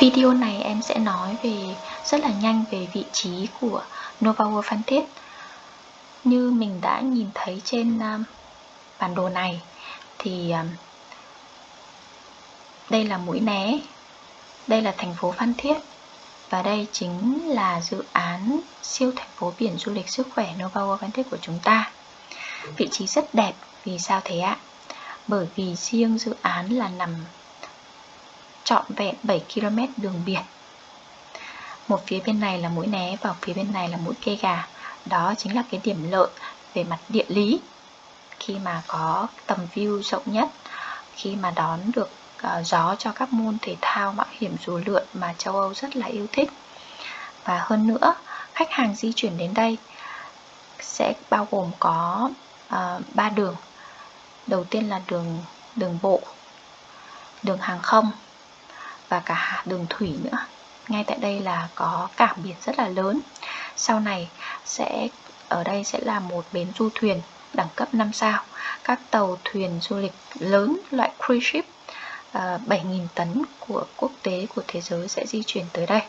Video này em sẽ nói về rất là nhanh về vị trí của Nova World Phan Thiết Như mình đã nhìn thấy trên um, bản đồ này thì um, đây là mũi né, đây là thành phố Phan Thiết và đây chính là dự án siêu thành phố biển du lịch sức khỏe Nova World Phan Thiết của chúng ta Vị trí rất đẹp, vì sao thế ạ? Bởi vì riêng dự án là nằm trọn vẹn 7 km đường biển. Một phía bên này là mũi né và phía bên này là mũi kê gà. Đó chính là cái điểm lợi về mặt địa lý. Khi mà có tầm view rộng nhất khi mà đón được uh, gió cho các môn thể thao mạo hiểm dù lượn mà châu Âu rất là yêu thích. Và hơn nữa khách hàng di chuyển đến đây sẽ bao gồm có ờ, uh, 3 đường. Đầu tiên là đường đường bộ đường hàng không và cả đường thủy nữa. Ngay tại đây là có cảng biển rất là lớn. Sau này sẽ ở đây sẽ là một bến du thuyền đẳng cấp 5 sao. Các tàu thuyền du lịch lớn loại cruise ship ờ, 7.000 tấn của quốc tế của thế giới sẽ di chuyển tới đây.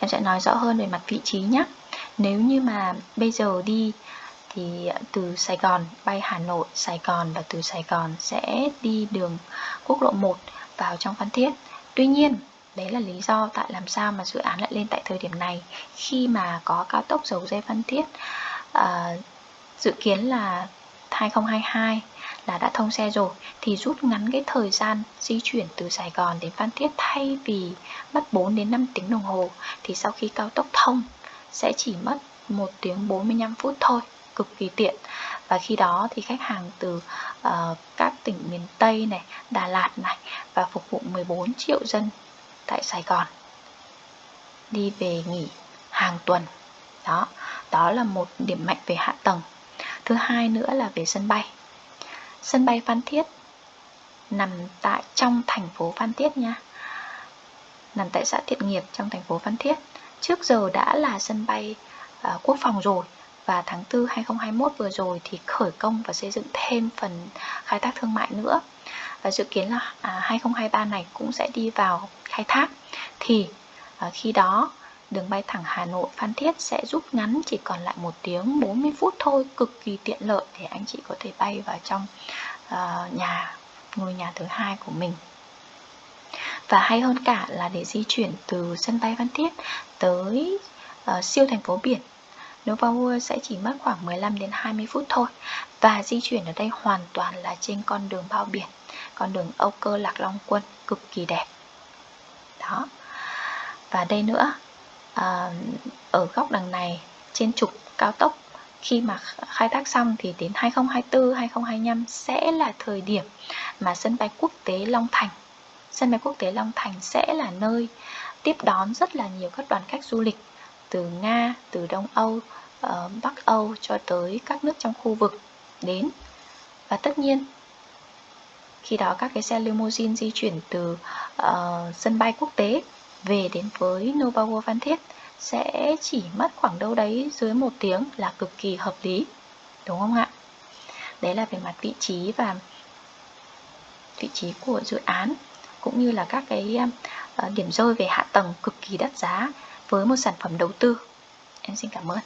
Em sẽ nói rõ hơn về mặt vị trí nhé. Nếu như mà bây giờ đi thì từ Sài Gòn bay Hà Nội, Sài Gòn và từ Sài Gòn sẽ đi đường quốc lộ 1 vào trong Phan Thiết. Tuy nhiên đấy là lý do tại làm sao mà dự án lại lên tại thời điểm này khi mà có cao tốc dầu dây Phan Thiết. À, dự kiến là 2022 là đã thông xe rồi thì rút ngắn cái thời gian di chuyển từ Sài Gòn đến Phan Thiết thay vì mất 4 đến 5 tiếng đồng hồ thì sau khi cao tốc thông sẽ chỉ mất 1 tiếng 45 phút thôi cực kỳ tiện. Và khi đó thì khách hàng từ uh, các tỉnh miền Tây này, Đà Lạt này và phục vụ 14 triệu dân tại Sài Gòn. Đi về nghỉ hàng tuần. Đó đó là một điểm mạnh về hạ tầng. Thứ hai nữa là về sân bay. Sân bay Phan Thiết nằm tại trong thành phố Phan Thiết nha. Nằm tại xã Thiện Nghiệp trong thành phố Phan Thiết. Trước giờ đã là sân bay uh, quốc phòng rồi và tháng 4 2021 vừa rồi thì khởi công và xây dựng thêm phần khai thác thương mại nữa. Và dự kiến là à, 2023 này cũng sẽ đi vào khai thác. Thì à, khi đó đường bay thẳng Hà Nội Phan Thiết sẽ rút ngắn chỉ còn lại một tiếng 40 phút thôi cực kỳ tiện lợi để anh chị có thể bay vào trong uh, nhà ngôi nhà thứ hai của mình. Và hay hơn cả là để di chuyển từ sân bay Phan Thiết tới uh, siêu thành phố biển. Nova World sẽ chỉ mất khoảng 15 đến 20 phút thôi và di chuyển ở đây hoàn toàn là trên con đường bao biển con đường Âu Cơ Lạc Long Quân cực kỳ đẹp. Đó. Và đây nữa à, ở góc đằng này trên trục cao tốc khi mà khai thác xong thì đến 2024 2025 sẽ là thời điểm mà sân bay quốc tế Long Thành sân bay quốc tế Long Thành sẽ là nơi tiếp đón rất là nhiều các đoàn khách du lịch từ Nga, từ Đông Âu, ờ, Bắc Âu cho tới các nước trong khu vực đến. Và tất nhiên khi đó các cái xe limousine di chuyển từ uh, sân bay quốc tế về đến với Nova World Phan Thiết sẽ chỉ mất khoảng đâu đấy dưới một tiếng là cực kỳ hợp lý đúng không ạ? Đấy là về mặt vị trí và vị trí của dự án cũng như là các cái uh, điểm rơi về hạ tầng cực kỳ đắt giá với một sản phẩm đầu tư. Em xin cảm ơn.